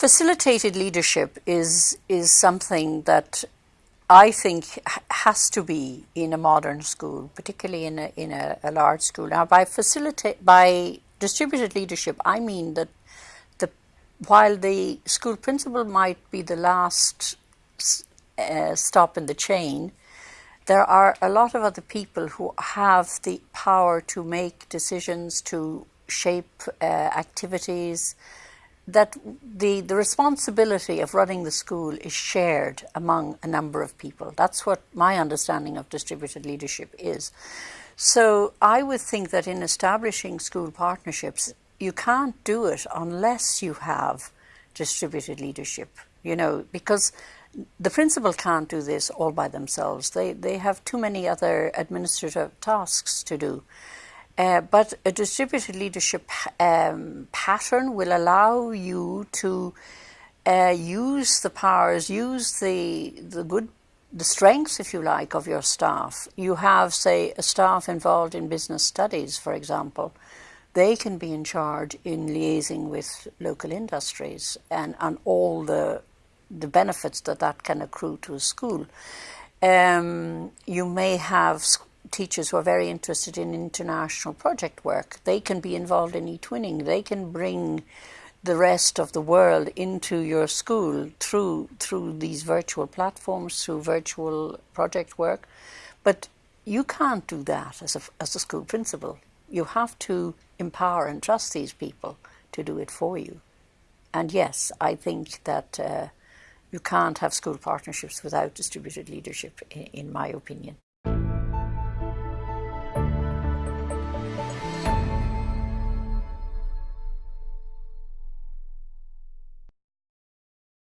Facilitated leadership is is something that I think has to be in a modern school, particularly in a in a, a large school. Now, by facilitate by distributed leadership, I mean that the while the school principal might be the last uh, stop in the chain, there are a lot of other people who have the power to make decisions, to shape uh, activities, that the, the responsibility of running the school is shared among a number of people. That's what my understanding of distributed leadership is. So I would think that in establishing school partnerships, you can't do it unless you have distributed leadership, you know, because the principal can't do this all by themselves. They, they have too many other administrative tasks to do. Uh, but a distributed leadership um, pattern will allow you to uh, use the powers, use the, the good, the strengths, if you like, of your staff. You have, say, a staff involved in business studies, for example. They can be in charge in liaising with local industries and, and all the, the benefits that that can accrue to a school. Um, you may have teachers who are very interested in international project work. They can be involved in eTwinning. They can bring the rest of the world into your school through through these virtual platforms, through virtual project work. But you can't do that as a, as a school principal. You have to empower and trust these people to do it for you. And yes, I think that uh, you can't have school partnerships without distributed leadership, in, in my opinion.